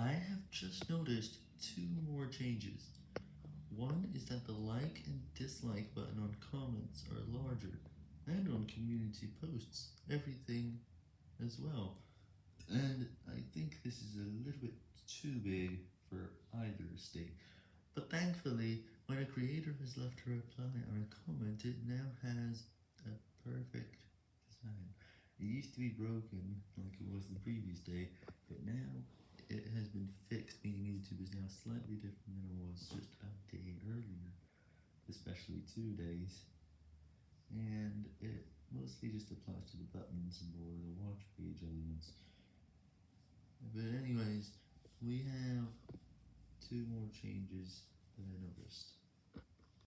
I have just noticed two more changes. One is that the like and dislike button on comments are larger, and on community posts, everything as well. And I think this is a little bit too big for either state. But thankfully, when a creator has left a reply or a comment, it now has a perfect design. It used to be broken, like it was the previous day, but now it has been fixed, meaning YouTube is now slightly different than it was just a day earlier, especially two days. And it mostly just applies to the buttons and or the watch page elements. But anyways, we have two more changes that I noticed.